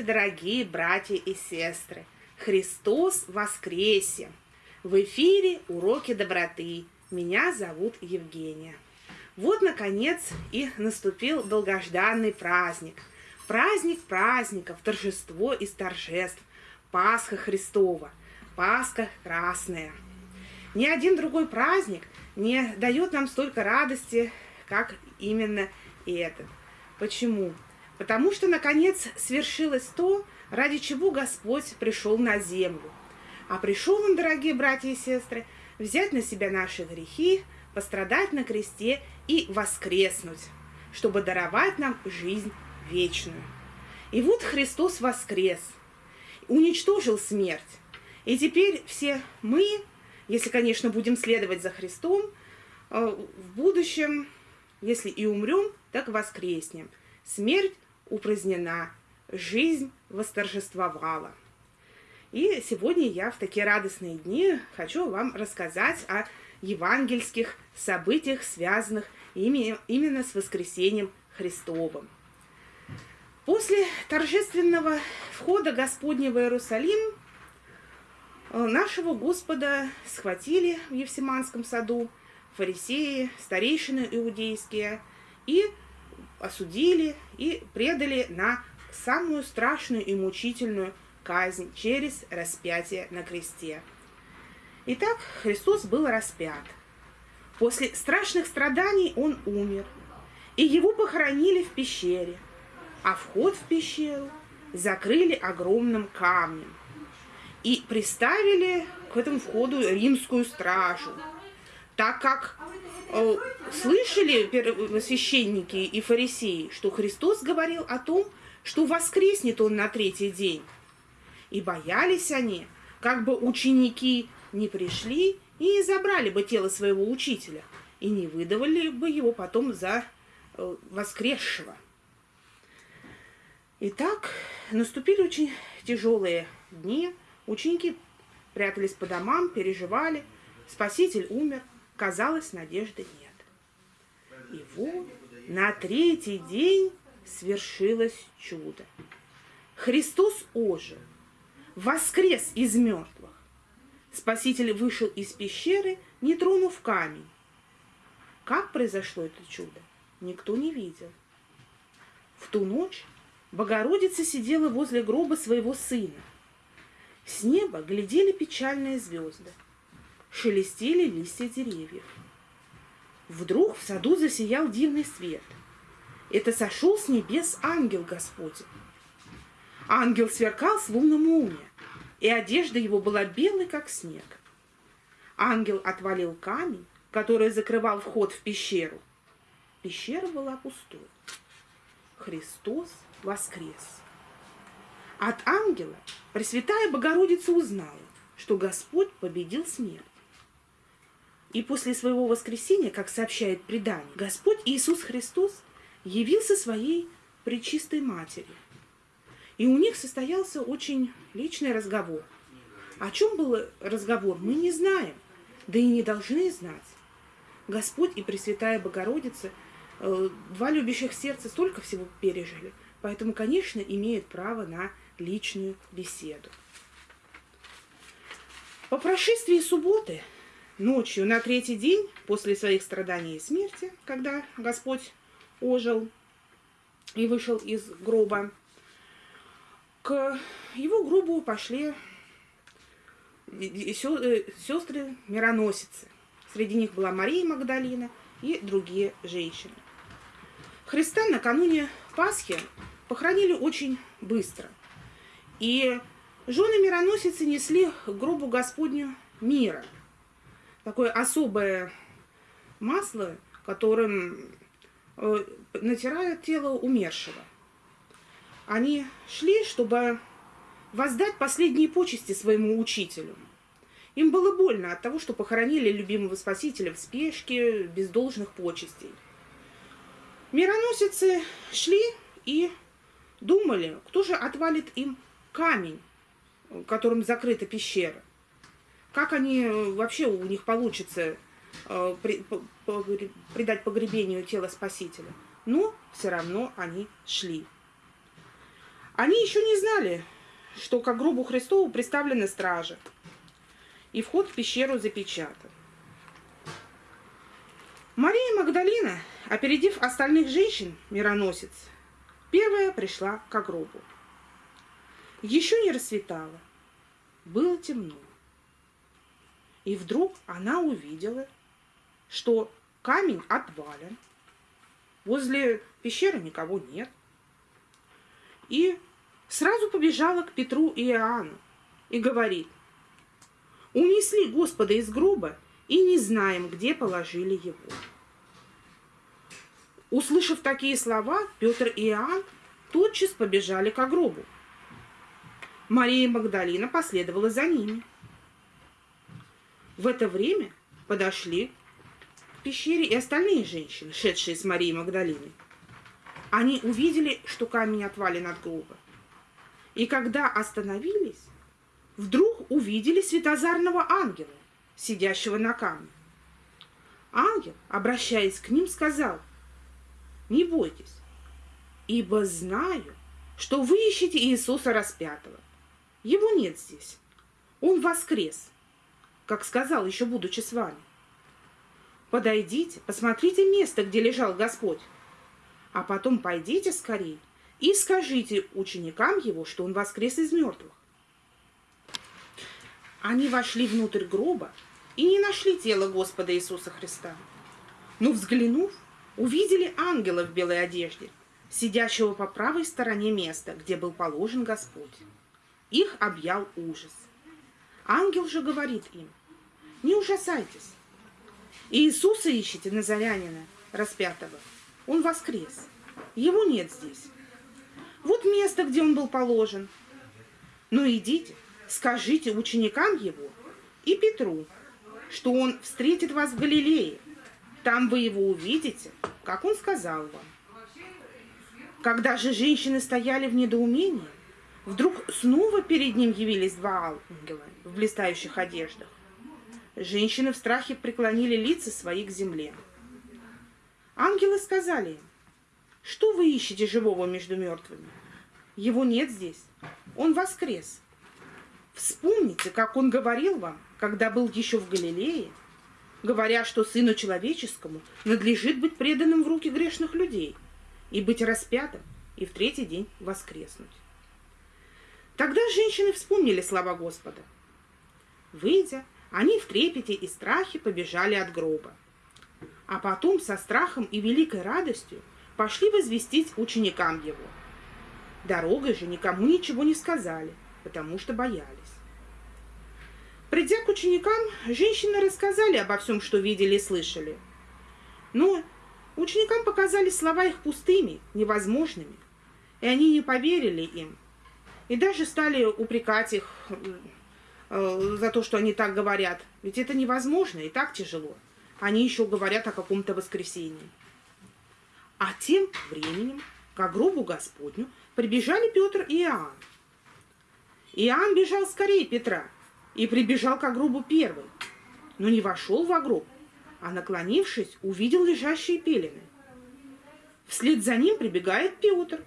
Здравствуйте, дорогие братья и сестры! Христос воскресе! В эфире уроки доброты. Меня зовут Евгения. Вот, наконец, и наступил долгожданный праздник. Праздник праздников, торжество из торжеств. Пасха Христова, Пасха Красная. Ни один другой праздник не дает нам столько радости, как именно этот. Почему? Потому что, наконец, свершилось то, ради чего Господь пришел на землю. А пришел Он, дорогие братья и сестры, взять на себя наши грехи, пострадать на кресте и воскреснуть, чтобы даровать нам жизнь вечную. И вот Христос воскрес, уничтожил смерть. И теперь все мы, если, конечно, будем следовать за Христом, э, в будущем, если и умрем, так воскреснем. Смерть упразднена, жизнь восторжествовала. И сегодня я в такие радостные дни хочу вам рассказать о евангельских событиях, связанных именно с воскресением Христовым. После торжественного входа Господня в Иерусалим э, нашего Господа схватили в Евсиманском саду фарисеи, старейшины иудейские и осудили и предали на самую страшную и мучительную казнь через распятие на кресте. Итак, Христос был распят. После страшных страданий он умер, и его похоронили в пещере, а вход в пещеру закрыли огромным камнем и приставили к этому входу римскую стражу, так как слышали священники и фарисеи, что Христос говорил о том, что воскреснет Он на третий день. И боялись они, как бы ученики не пришли и не забрали бы тело своего учителя, и не выдавали бы его потом за э, воскресшего. Итак, наступили очень тяжелые дни. Ученики прятались по домам, переживали. Спаситель умер – Казалось, надежды нет. И вот на третий день свершилось чудо. Христос ожил, воскрес из мертвых. Спаситель вышел из пещеры, не тронув камень. Как произошло это чудо, никто не видел. В ту ночь Богородица сидела возле гроба своего сына. С неба глядели печальные звезды шелестели листья деревьев. Вдруг в саду засиял дивный свет. Это сошел с небес ангел Господень. Ангел сверкал словно молния, и одежда его была белой, как снег. Ангел отвалил камень, который закрывал вход в пещеру. Пещера была пустой. Христос воскрес. От ангела Пресвятая Богородица узнала, что Господь победил смерть. И после своего воскресения, как сообщает предание, Господь Иисус Христос явился своей пречистой матери. И у них состоялся очень личный разговор. О чем был разговор, мы не знаем, да и не должны знать. Господь и Пресвятая Богородица, э, два любящих сердца, столько всего пережили, поэтому, конечно, имеют право на личную беседу. По прошествии субботы ночью на третий день после своих страданий и смерти, когда Господь ожил и вышел из гроба, к его гробу пошли сестры мироносицы. Среди них была Мария Магдалина и другие женщины. Христа накануне Пасхи похоронили очень быстро. И жены мироносицы несли к гробу Господню мира – такое особое масло, которым э, натирают тело умершего. Они шли, чтобы воздать последние почести своему учителю. Им было больно от того, что похоронили любимого спасителя в спешке, без должных почестей. Мироносицы шли и думали, кто же отвалит им камень, которым закрыта пещера. Как они э, вообще у них получится э, придать погребению тела Спасителя? Но все равно они шли. Они еще не знали, что к гробу Христову представлены стражи, и вход в пещеру запечатан. Мария Магдалина, опередив остальных женщин, мироносец, первая пришла к гробу. Еще не рассветало, было темно. И вдруг она увидела, что камень отвален, возле пещеры никого нет. И сразу побежала к Петру и Иоанну и говорит, унесли Господа из гроба и не знаем, где положили его. Услышав такие слова, Петр и Иоанн тотчас побежали к гробу. Мария Магдалина последовала за ними. В это время подошли к пещере и остальные женщины, шедшие с Марией Магдалиной. Они увидели, что камень отвален от гроба. И когда остановились, вдруг увидели светозарного ангела, сидящего на камне. Ангел, обращаясь к ним, сказал, «Не бойтесь, ибо знаю, что вы ищете Иисуса распятого. Его нет здесь. Он воскрес, как сказал, еще будучи с вами. Подойдите, посмотрите место, где лежал Господь, а потом пойдите скорее и скажите ученикам его, что он воскрес из мертвых. Они вошли внутрь гроба и не нашли тело Господа Иисуса Христа. Но взглянув, увидели ангела в белой одежде, сидящего по правой стороне места, где был положен Господь. Их объял ужас. Ангел же говорит им, не ужасайтесь. Иисуса ищите, Назарянина, распятого. Он воскрес. Его нет здесь. Вот место, где он был положен. Но идите, скажите ученикам его и Петру, что он встретит вас в Галилее. Там вы его увидите, как он сказал вам. Когда же женщины стояли в недоумении, вдруг снова перед ним явились два ангела в блистающих одеждах. Женщины в страхе преклонили лица свои к земле. Ангелы сказали им, что вы ищете живого между мертвыми? Его нет здесь. Он воскрес. Вспомните, как он говорил вам, когда был еще в Галилее, говоря, что Сыну Человеческому надлежит быть преданным в руки грешных людей и быть распятым, и в третий день воскреснуть. Тогда женщины вспомнили слова Господа. Выйдя, они в трепете и страхе побежали от гроба. А потом со страхом и великой радостью пошли возвестить ученикам его. Дорогой же никому ничего не сказали, потому что боялись. Придя к ученикам, женщины рассказали обо всем, что видели и слышали. Но ученикам показались слова их пустыми, невозможными, и они не поверили им, и даже стали упрекать их за то, что они так говорят. Ведь это невозможно и так тяжело. Они еще говорят о каком-то воскресении. А тем временем к гробу Господню прибежали Петр и Иоанн. Иоанн бежал скорее Петра и прибежал к гробу первый, но не вошел в гроб, а, наклонившись, увидел лежащие пелены. Вслед за ним прибегает Петр,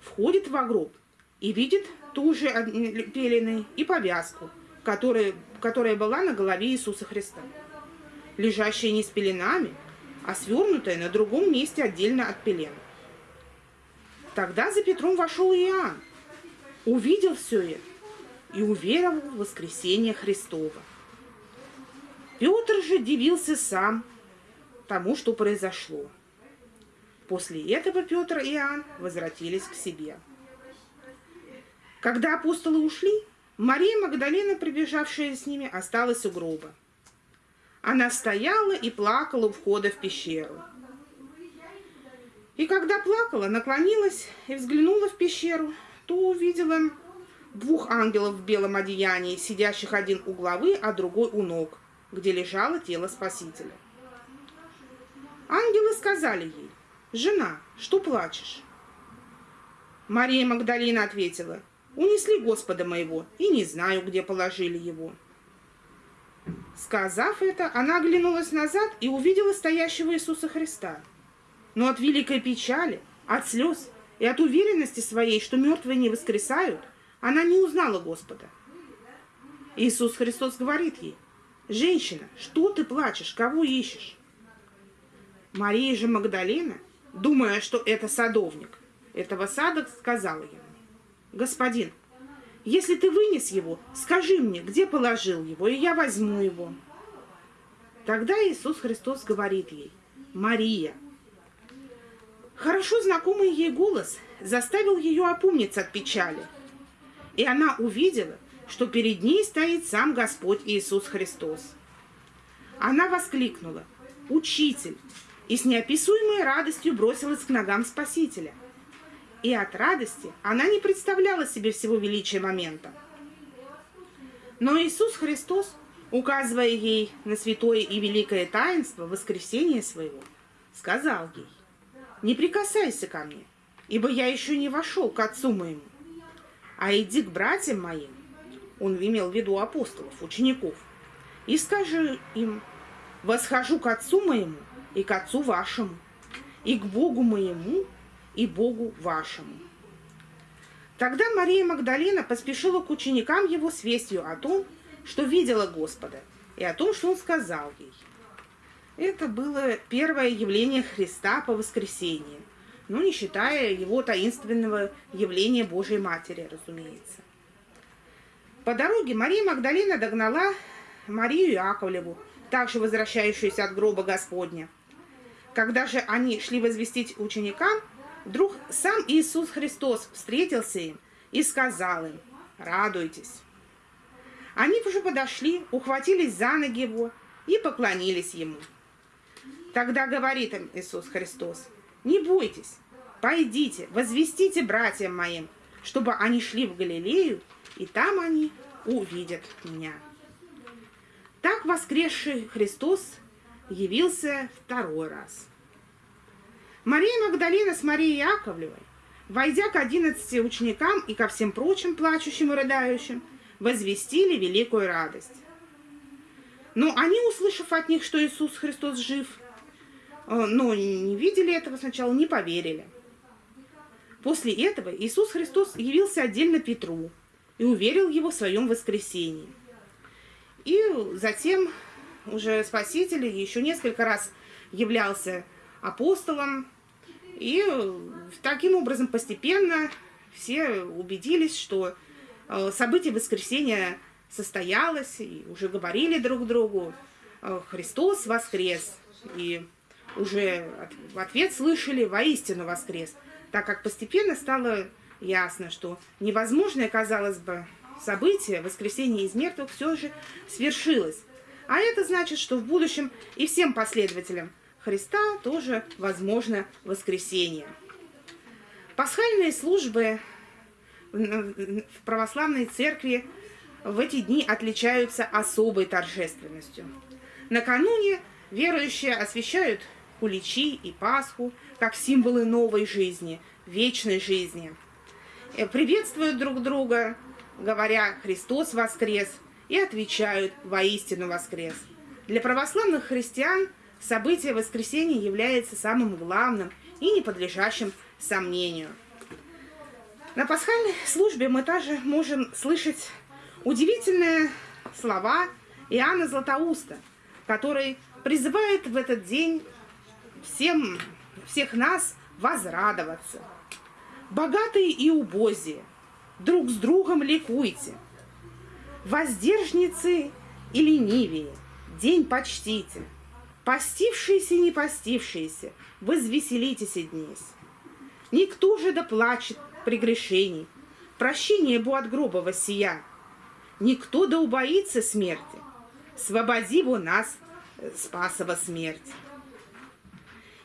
входит в гроб и видит ту же пелены и повязку, которая, которая была на голове Иисуса Христа. Лежащая не с пеленами, а свернутая на другом месте отдельно от пелен. Тогда за Петром вошел Иоанн, увидел все это и уверовал в воскресение Христова. Петр же дивился сам тому, что произошло. После этого Петр и Иоанн возвратились к себе. Когда апостолы ушли, Мария Магдалина, прибежавшая с ними, осталась у гроба. Она стояла и плакала у входа в пещеру. И когда плакала, наклонилась и взглянула в пещеру, то увидела двух ангелов в белом одеянии, сидящих один у главы, а другой у ног, где лежало тело Спасителя. Ангелы сказали ей, «Жена, что плачешь?» Мария Магдалина ответила, «Унесли Господа моего, и не знаю, где положили его». Сказав это, она оглянулась назад и увидела стоящего Иисуса Христа. Но от великой печали, от слез и от уверенности своей, что мертвые не воскресают, она не узнала Господа. Иисус Христос говорит ей, «Женщина, что ты плачешь, кого ищешь?» Мария же Магдалина, думая, что это садовник, этого сада сказала ему, «Господин, если ты вынес его, скажи мне, где положил его, и я возьму его». Тогда Иисус Христос говорит ей, «Мария». Хорошо знакомый ей голос заставил ее опомниться от печали. И она увидела, что перед ней стоит сам Господь Иисус Христос. Она воскликнула «Учитель!» и с неописуемой радостью бросилась к ногам Спасителя. И от радости она не представляла себе всего величия момента. Но Иисус Христос, указывая ей на святое и великое таинство воскресения своего, сказал ей, «Не прикасайся ко мне, ибо я еще не вошел к Отцу моему, а иди к братьям моим, он имел в виду апостолов, учеников, и скажи им, восхожу к Отцу моему и к Отцу вашему, и к Богу моему и Богу вашему. Тогда Мария Магдалина поспешила к ученикам его с вестью о том, что видела Господа, и о том, что он сказал ей. Это было первое явление Христа по воскресенье, ну, не считая его таинственного явления Божьей Матери, разумеется. По дороге Мария Магдалина догнала Марию Яковлеву, также возвращающуюся от гроба Господня. Когда же они шли возвестить ученикам, вдруг сам Иисус Христос встретился им и сказал им, радуйтесь. Они уже подошли, ухватились за ноги его и поклонились ему. Тогда говорит им Иисус Христос, не бойтесь, пойдите, возвестите братьям моим, чтобы они шли в Галилею, и там они увидят меня. Так воскресший Христос явился второй раз. Мария Магдалина с Марией Яковлевой, войдя к одиннадцати ученикам и ко всем прочим плачущим и рыдающим, возвестили великую радость. Но они, услышав от них, что Иисус Христос жив, э, но не видели этого сначала, не поверили. После этого Иисус Христос явился отдельно Петру, и уверил его в своем воскресении. И затем уже Спаситель еще несколько раз являлся апостолом, и таким образом постепенно все убедились, что э, событие воскресения состоялось, и уже говорили друг другу, э, Христос воскрес, и уже в ответ слышали «воистину воскрес», так как постепенно стало ясно, что невозможное, казалось бы, событие, воскресение из мертвых, все же свершилось. А это значит, что в будущем и всем последователям Христа тоже возможно воскресение. Пасхальные службы в православной церкви в эти дни отличаются особой торжественностью. Накануне верующие освящают куличи и Пасху как символы новой жизни, вечной жизни – Э, приветствуют друг друга, говоря «Христос воскрес», и отвечают «Воистину воскрес». Для православных христиан событие воскресения является самым главным и не подлежащим сомнению. На пасхальной службе мы также можем слышать удивительные слова Иоанна Златоуста, который призывает в этот день всем, всех нас возрадоваться – Богатые и убозие, друг с другом ликуйте. Воздержницы и ленивее, день почтите. Постившиеся и не постившиеся, возвеселитесь днесь. Никто же да плачет при грешении, прощение бу от гроба воссия. Никто да убоится смерти, свободи бу нас, э, спасова смерть.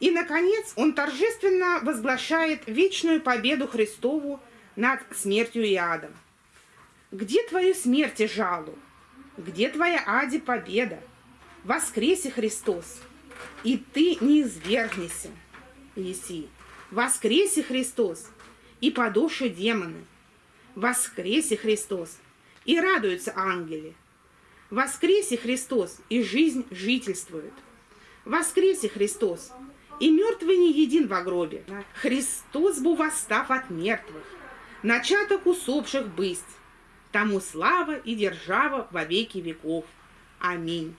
И, наконец, он торжественно возглашает вечную победу Христову над смертью и адом. «Где твою смерть и жалу? Где твоя ади победа? Воскресе Христос, и ты не извергнешься, Еси. Воскресе Христос, и подуши демоны. Воскресе Христос, и радуются ангели. Воскресе Христос, и жизнь жительствует. Воскресе Христос, и мертвый не един во гробе. Христос был восстав от мертвых, начаток усопших бысть. Тому слава и держава во веки веков. Аминь.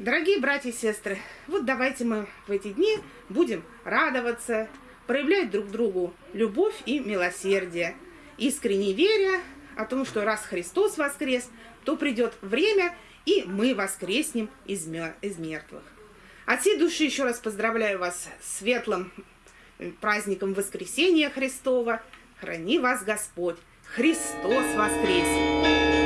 Дорогие братья и сестры, вот давайте мы в эти дни будем радоваться, проявлять друг другу любовь и милосердие, искренне веря о том, что раз Христос воскрес, то придет время, и мы воскреснем из, из мертвых. От всей души еще раз поздравляю вас с светлым э, праздником Воскресения Христова. Храни вас Господь! Христос воскресе!